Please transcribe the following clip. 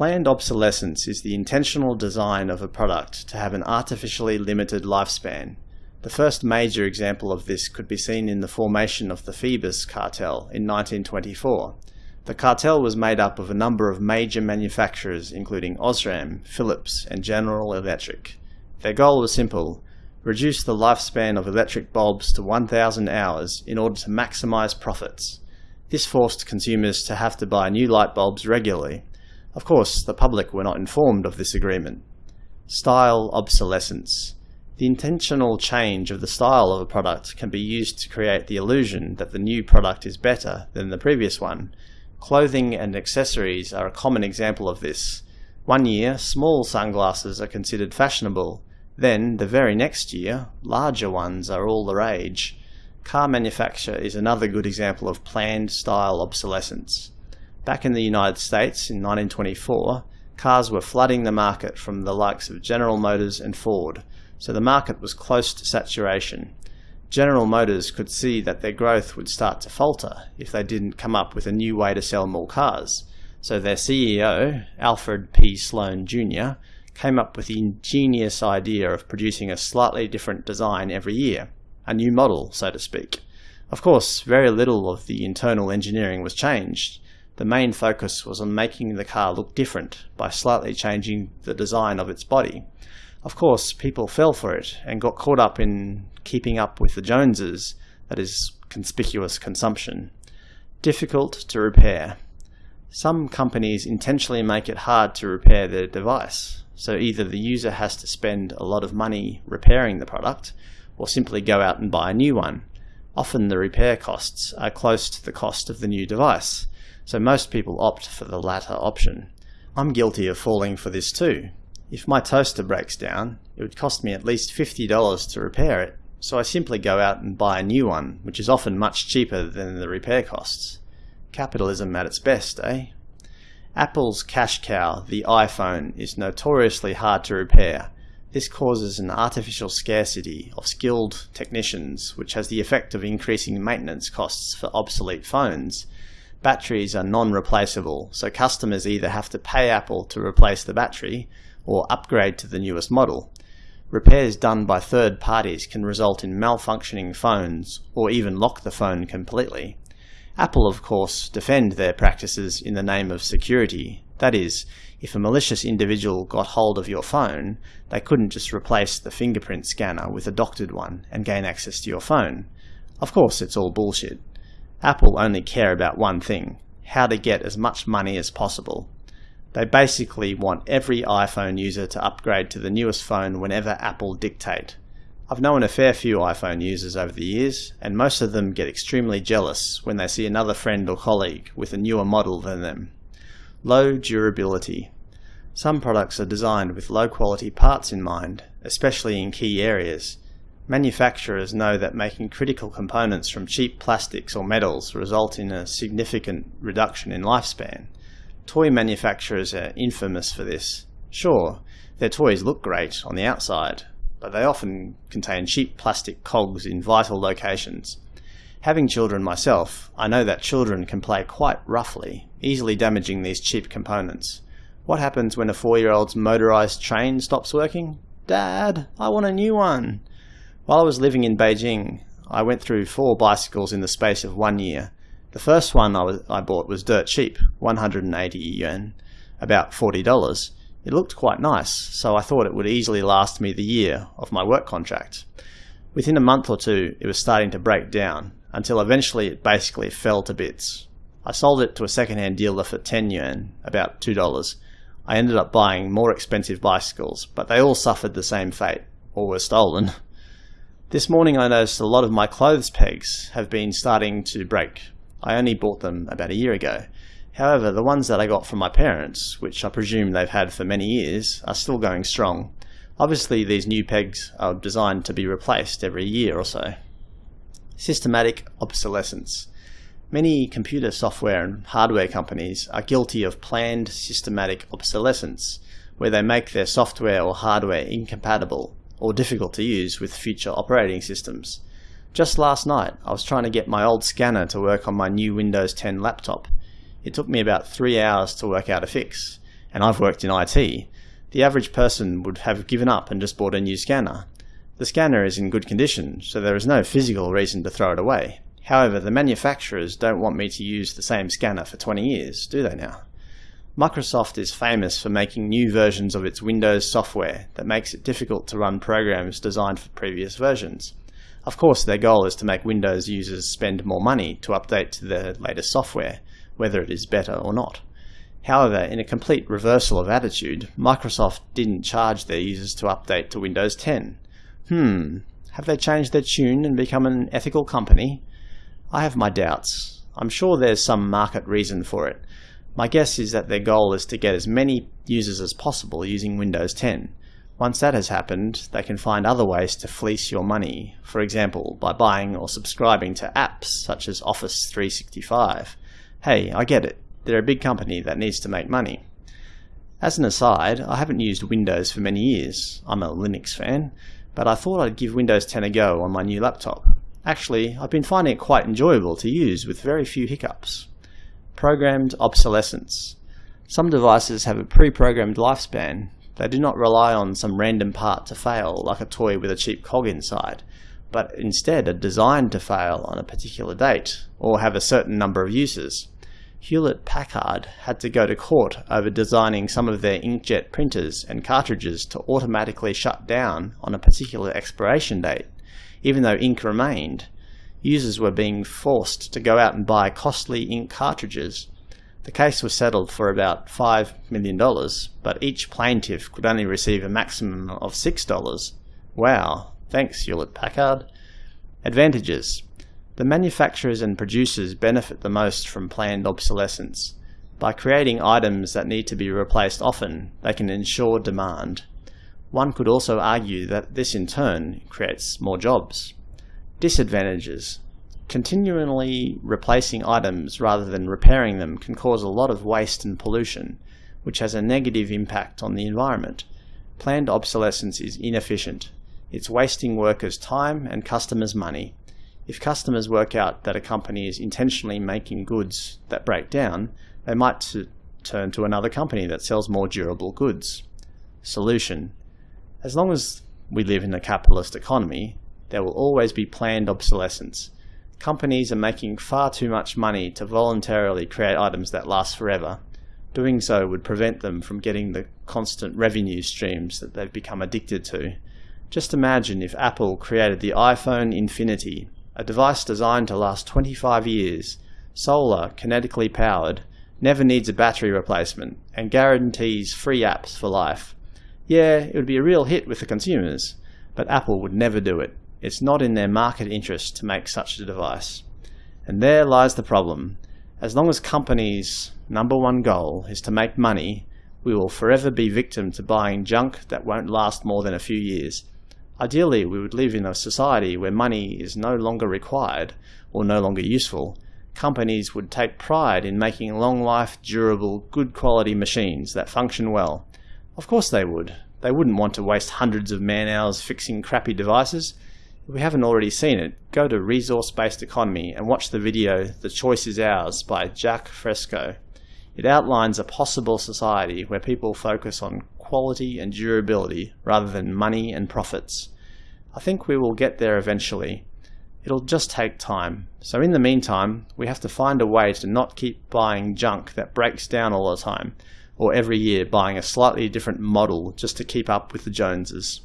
Planned obsolescence is the intentional design of a product to have an artificially limited lifespan. The first major example of this could be seen in the formation of the Phoebus cartel in 1924. The cartel was made up of a number of major manufacturers including Osram, Philips and General Electric. Their goal was simple, reduce the lifespan of electric bulbs to 1000 hours in order to maximize profits. This forced consumers to have to buy new light bulbs regularly. Of course, the public were not informed of this agreement. Style obsolescence. The intentional change of the style of a product can be used to create the illusion that the new product is better than the previous one. Clothing and accessories are a common example of this. One year, small sunglasses are considered fashionable. Then, the very next year, larger ones are all the rage. Car manufacture is another good example of planned style obsolescence. Back in the United States in 1924, cars were flooding the market from the likes of General Motors and Ford, so the market was close to saturation. General Motors could see that their growth would start to falter if they didn't come up with a new way to sell more cars. So their CEO, Alfred P. Sloan Jr., came up with the ingenious idea of producing a slightly different design every year, a new model, so to speak. Of course, very little of the internal engineering was changed, the main focus was on making the car look different by slightly changing the design of its body. Of course, people fell for it and got caught up in keeping up with the Joneses, that is, conspicuous consumption. Difficult to repair. Some companies intentionally make it hard to repair their device, so either the user has to spend a lot of money repairing the product, or simply go out and buy a new one. Often the repair costs are close to the cost of the new device, so most people opt for the latter option. I'm guilty of falling for this too. If my toaster breaks down, it would cost me at least $50 to repair it, so I simply go out and buy a new one, which is often much cheaper than the repair costs. Capitalism at its best, eh? Apple's cash cow, the iPhone, is notoriously hard to repair. This causes an artificial scarcity of skilled technicians, which has the effect of increasing maintenance costs for obsolete phones, batteries are non-replaceable, so customers either have to pay Apple to replace the battery or upgrade to the newest model. Repairs done by third parties can result in malfunctioning phones or even lock the phone completely. Apple, of course, defend their practices in the name of security. That is, if a malicious individual got hold of your phone, they couldn't just replace the fingerprint scanner with a doctored one and gain access to your phone. Of course, it's all bullshit. Apple only care about one thing, how to get as much money as possible. They basically want every iPhone user to upgrade to the newest phone whenever Apple dictate. I've known a fair few iPhone users over the years, and most of them get extremely jealous when they see another friend or colleague with a newer model than them. Low durability. Some products are designed with low quality parts in mind, especially in key areas, Manufacturers know that making critical components from cheap plastics or metals result in a significant reduction in lifespan. Toy manufacturers are infamous for this. Sure, their toys look great on the outside, but they often contain cheap plastic cogs in vital locations. Having children myself, I know that children can play quite roughly, easily damaging these cheap components. What happens when a four-year-old's motorized train stops working? Dad, I want a new one. While I was living in Beijing, I went through four bicycles in the space of one year. The first one I, was, I bought was dirt cheap, 180 yuan, about $40. It looked quite nice, so I thought it would easily last me the year of my work contract. Within a month or two, it was starting to break down, until eventually it basically fell to bits. I sold it to a second-hand dealer for 10 yuan, about $2. I ended up buying more expensive bicycles, but they all suffered the same fate, or were stolen. This morning I noticed a lot of my clothes pegs have been starting to break. I only bought them about a year ago. However, the ones that I got from my parents, which I presume they've had for many years, are still going strong. Obviously these new pegs are designed to be replaced every year or so. Systematic obsolescence. Many computer software and hardware companies are guilty of planned systematic obsolescence, where they make their software or hardware incompatible or difficult to use with future operating systems. Just last night, I was trying to get my old scanner to work on my new Windows 10 laptop. It took me about three hours to work out a fix, and I've worked in IT, the average person would have given up and just bought a new scanner. The scanner is in good condition, so there is no physical reason to throw it away. However, the manufacturers don't want me to use the same scanner for 20 years, do they now? Microsoft is famous for making new versions of its Windows software that makes it difficult to run programs designed for previous versions. Of course, their goal is to make Windows users spend more money to update to the latest software, whether it is better or not. However, in a complete reversal of attitude, Microsoft didn't charge their users to update to Windows 10. Hmm, have they changed their tune and become an ethical company? I have my doubts. I'm sure there's some market reason for it. My guess is that their goal is to get as many users as possible using Windows 10. Once that has happened, they can find other ways to fleece your money, for example, by buying or subscribing to apps such as Office 365. Hey, I get it. They're a big company that needs to make money. As an aside, I haven't used Windows for many years. I'm a Linux fan, but I thought I'd give Windows 10 a go on my new laptop. Actually, I've been finding it quite enjoyable to use with very few hiccups. Programmed obsolescence. Some devices have a pre-programmed lifespan. They do not rely on some random part to fail, like a toy with a cheap cog inside, but instead are designed to fail on a particular date, or have a certain number of uses. Hewlett Packard had to go to court over designing some of their inkjet printers and cartridges to automatically shut down on a particular expiration date, even though ink remained. Users were being forced to go out and buy costly ink cartridges. The case was settled for about $5 million, but each plaintiff could only receive a maximum of $6. Wow, thanks Hewlett Packard. Advantages the manufacturers and producers benefit the most from planned obsolescence. By creating items that need to be replaced often, they can ensure demand. One could also argue that this in turn creates more jobs. Disadvantages. Continually replacing items rather than repairing them can cause a lot of waste and pollution, which has a negative impact on the environment. Planned obsolescence is inefficient. It's wasting workers' time and customers' money. If customers work out that a company is intentionally making goods that break down, they might turn to another company that sells more durable goods. Solution. As long as we live in a capitalist economy, there will always be planned obsolescence. Companies are making far too much money to voluntarily create items that last forever. Doing so would prevent them from getting the constant revenue streams that they've become addicted to. Just imagine if Apple created the iPhone Infinity, a device designed to last 25 years, solar, kinetically powered, never needs a battery replacement, and guarantees free apps for life. Yeah, it would be a real hit with the consumers, but Apple would never do it. It's not in their market interest to make such a device. And there lies the problem. As long as companies' number one goal is to make money, we will forever be victim to buying junk that won't last more than a few years. Ideally, we would live in a society where money is no longer required or no longer useful. Companies would take pride in making long-life, durable, good quality machines that function well. Of course they would. They wouldn't want to waste hundreds of man-hours fixing crappy devices. If we haven't already seen it, go to Resource-Based Economy and watch the video The Choice is Ours by Jacque Fresco. It outlines a possible society where people focus on quality and durability rather than money and profits. I think we will get there eventually. It'll just take time. So in the meantime, we have to find a way to not keep buying junk that breaks down all the time, or every year buying a slightly different model just to keep up with the Joneses.